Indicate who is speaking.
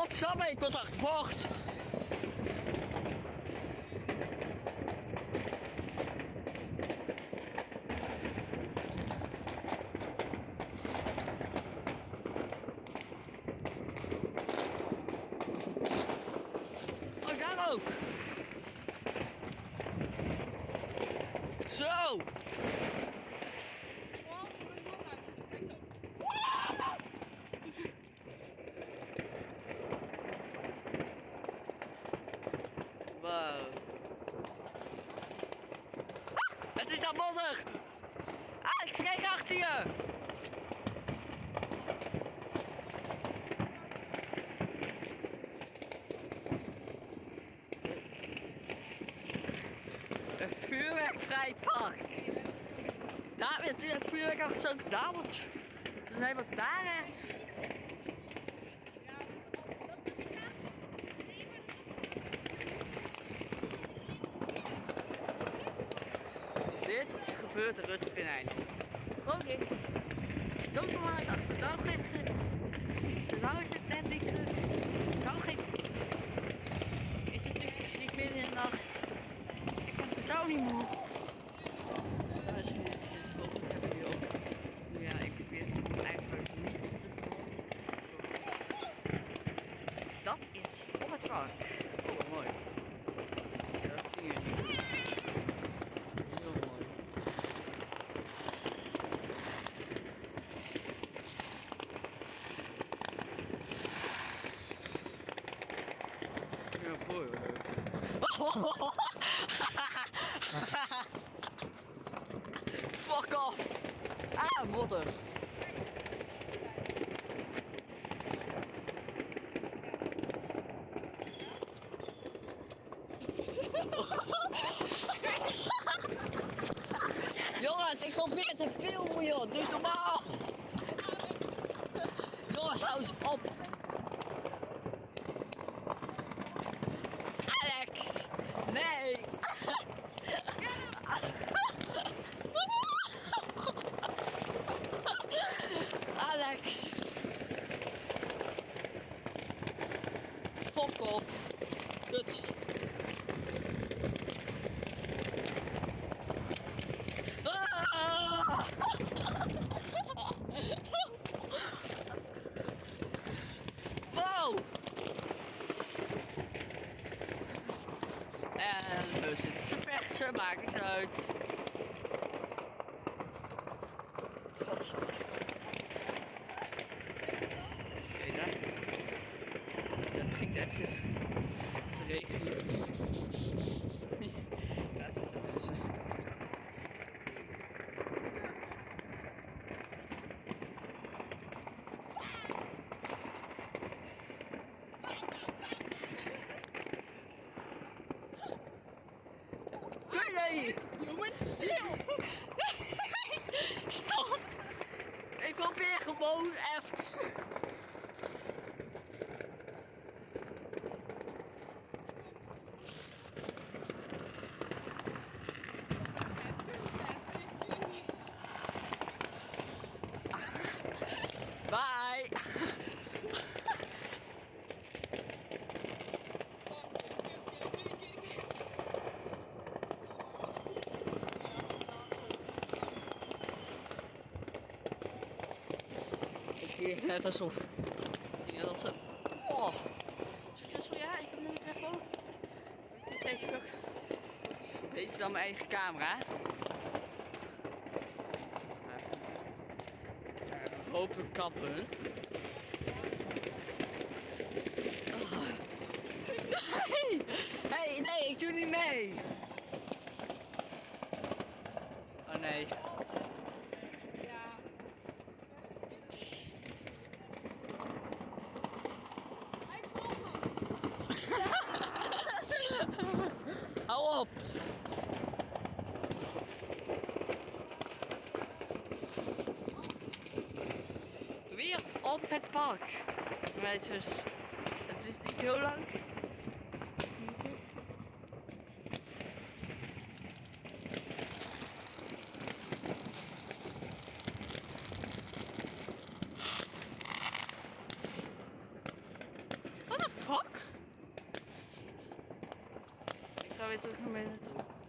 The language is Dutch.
Speaker 1: Godsamme, ik word achtervolgd. Oh, daar ook. Zo. Wow. Ah, het is dat modder. Alex, kijk achter je. Een vuurwerkvrij park. Daar werd het vuurwerk zo gedaan wordt. We zijn wat daar. Dit gebeurt rustig in eind. Gewoon links. Dood nog aan het achter. Daar geen. Zolang is het net niet terug. Dan geen. Is het natuurlijk niet midden in de nacht. Ik ben totaal niet moe. Daar is nu is hopelijk hebben jullie ook. Nu ja, ik probeer eigenlijk niet te horen. Dat is op het park. Oh, mooi. Ja, dat zie je niet. Heel mooi. Ja, mooi hoor. Fuck off! Ah, modder! Jongens, ik probeer te filmen joh, eens normaal! Jongens, hou eens op! Alex! Nee! Alex! Off! Kut! Wow! En we zitten te maakt niks uit. Oké, daar. Dat eventjes te regenen. Daar zitten mensen. Jongens! Stop! Ik probeer gewoon even. Het is net alsof. Ik denk dat ze. Oh! Succesvol, ja, ik heb nu mijn telefoon. Ik ben steeds terug. Het is beter dan mijn eigen camera. Hopelijk kappen. Oh. Nee! Hey, nee, ik doe niet mee! Oh nee.
Speaker 2: Ja. Hij volgt ons.
Speaker 1: Hou op! Weer op het park. Meisjes, het is niet heel lang. What the fuck? Ik ga weer terug naar binnen toe.